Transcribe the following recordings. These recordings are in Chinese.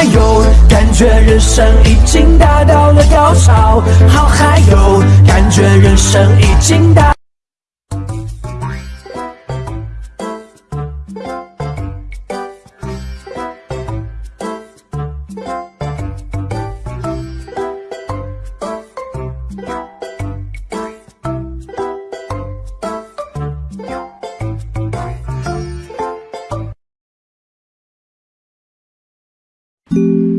嗨哟，感觉人生已经达到了高潮，好嗨哟，感觉人生已经达。you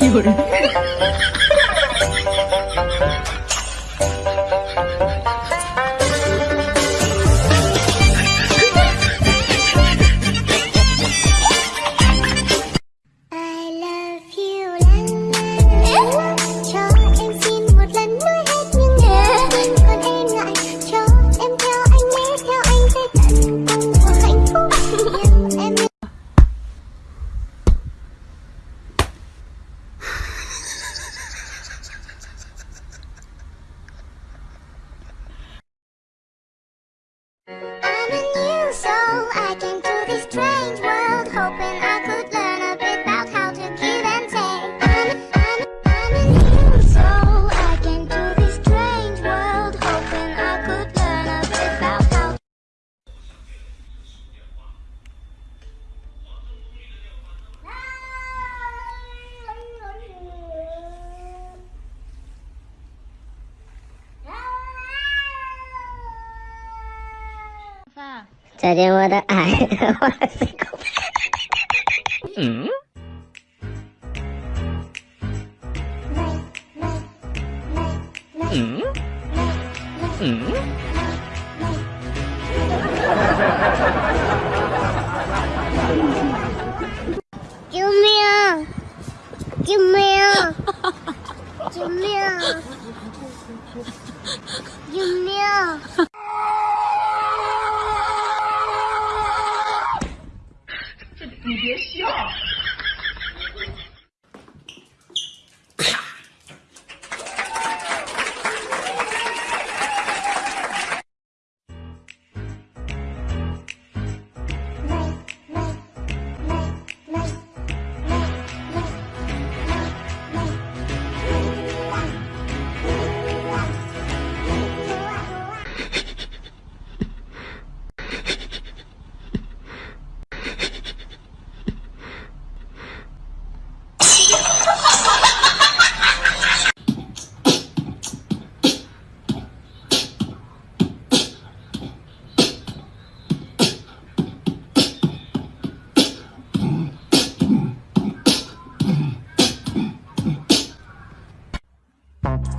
有人。再见，我的爱。嗯。嗯。嗯。救命！救命！救命！救命！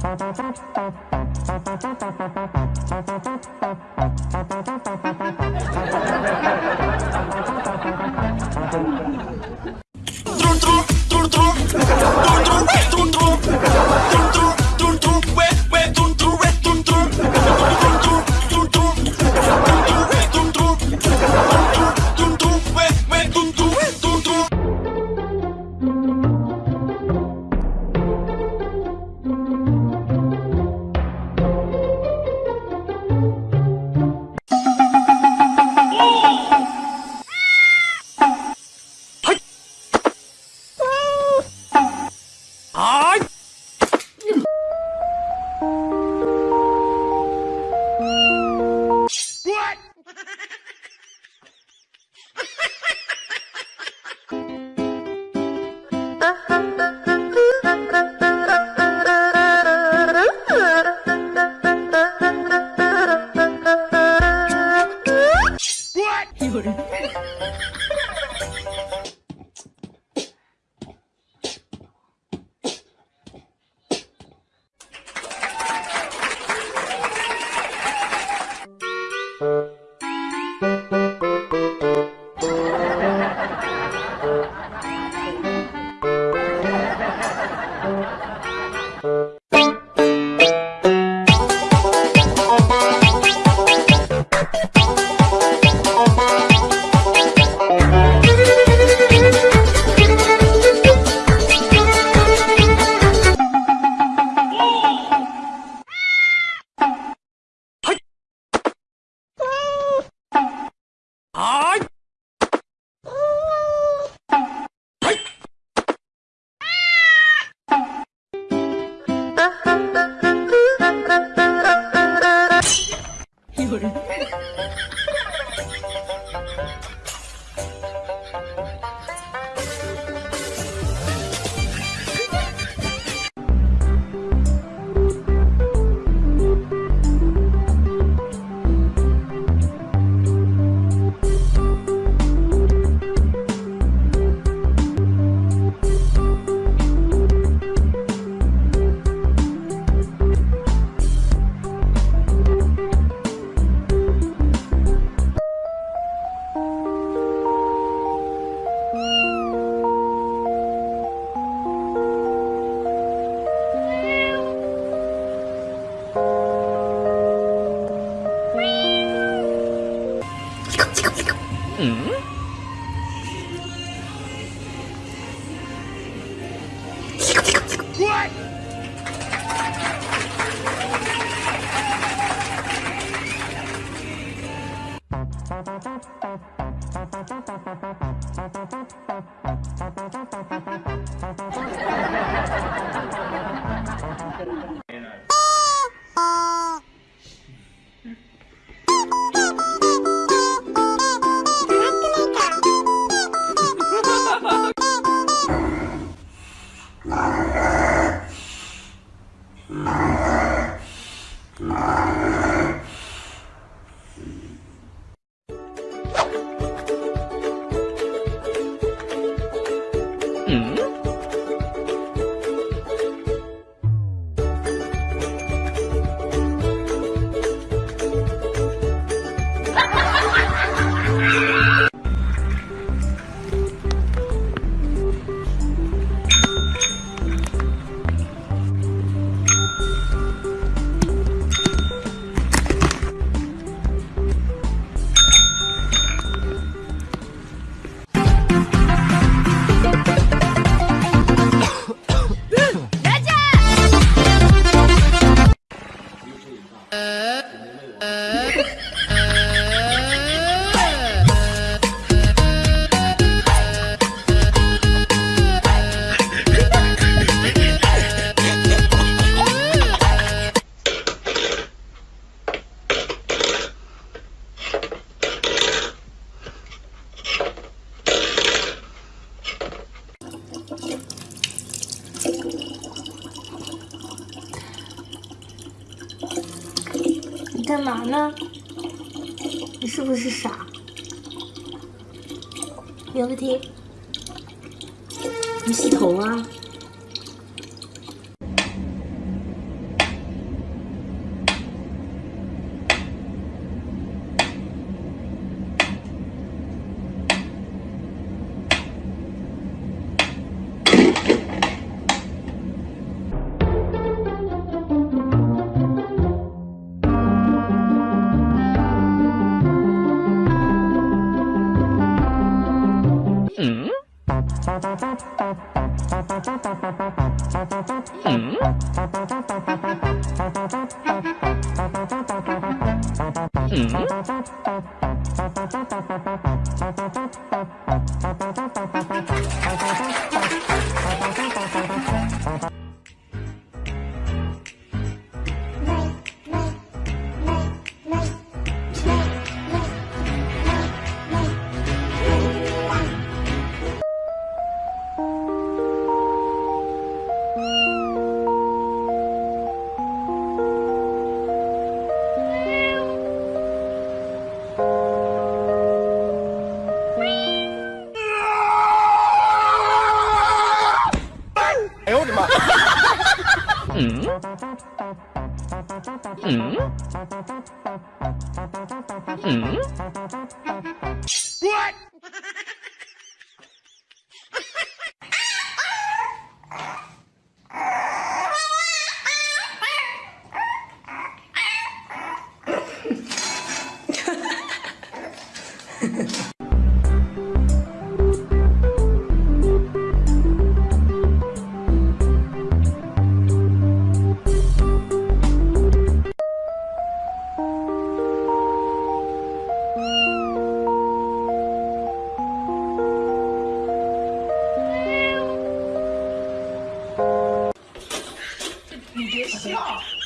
Trun trun, trun trun, trun trun, trun trun. 嗯。你苗个婷，你洗头啊？你别 笑。